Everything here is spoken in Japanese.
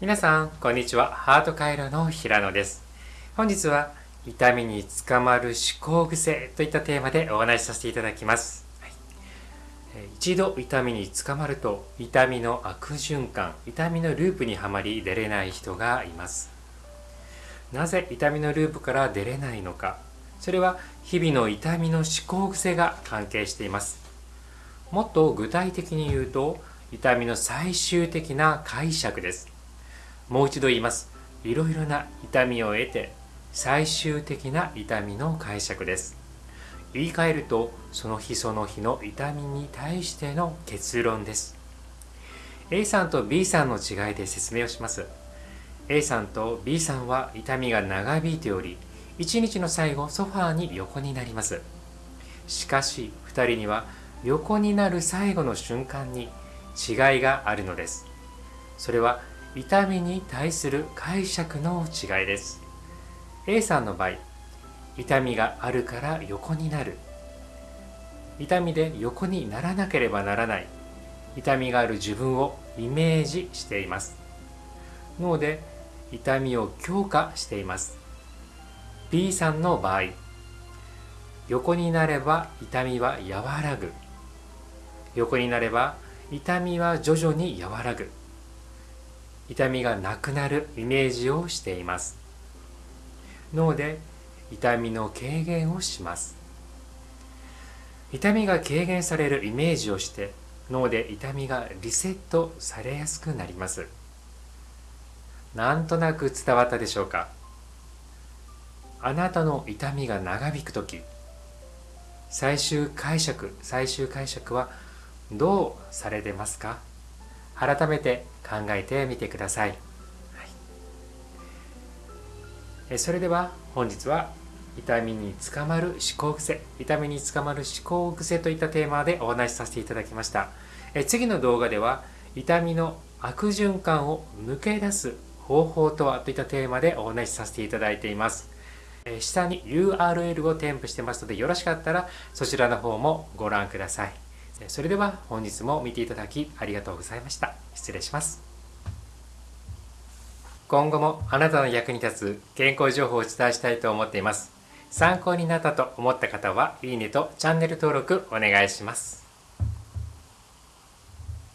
皆さんこんにちは。ハート回路の平野です。本日は痛みにつかまる思考癖といったテーマでお話しさせていただきます、はい、一度痛みにつかまると痛みの悪循環痛みのループにはまり出れない人がいます。なぜ痛みのループから出れないのか。それは日々の痛みの思考癖が関係しています。もっと具体的に言うと痛みの最終的な解釈です。もう一度言います。いろいろな痛みを得て最終的な痛みの解釈です。言い換えるとその日その日の痛みに対しての結論です。A さんと B さんの違いで説明をします。A さんと B さんは痛みが長引いており一日の最後ソファーに横になります。しかし2人には横になる最後の瞬間に違いがあるのです。それは痛みに対する解釈の違いです。A さんの場合痛みがあるから横になる。痛みで横にならなければならない。痛みがある自分をイメージしています。脳で痛みを強化しています。B さんの場合横になれば痛みは和らぐ。横になれば痛みは徐々に和らぐ。痛みがなくなるイメージをしています。脳で痛みの軽減をします。痛みが軽減されるイメージをして脳で痛みがリセットされやすくなります。なんとなく伝わったでしょうか？あなたの痛みが長引く時最終解釈最終解釈はどうされてますか？改めて考えてみてください、はい、それでは本日は痛みにつかまる思考癖痛みにつかまる思考癖といったテーマでお話しさせていただきました。え次の動画では痛みの悪循環を抜け出す方法とはといったテーマでお話しさせていただいています。下に URL を添付してますのでよろしかったらそちらの方もご覧ください。それでは本日も見ていただきありがとうございました。失礼します。今後もあなたの役に立つ健康情報をお伝えしたいと思っています。参考になったと思った方は、いいねとチャンネル登録お願いします。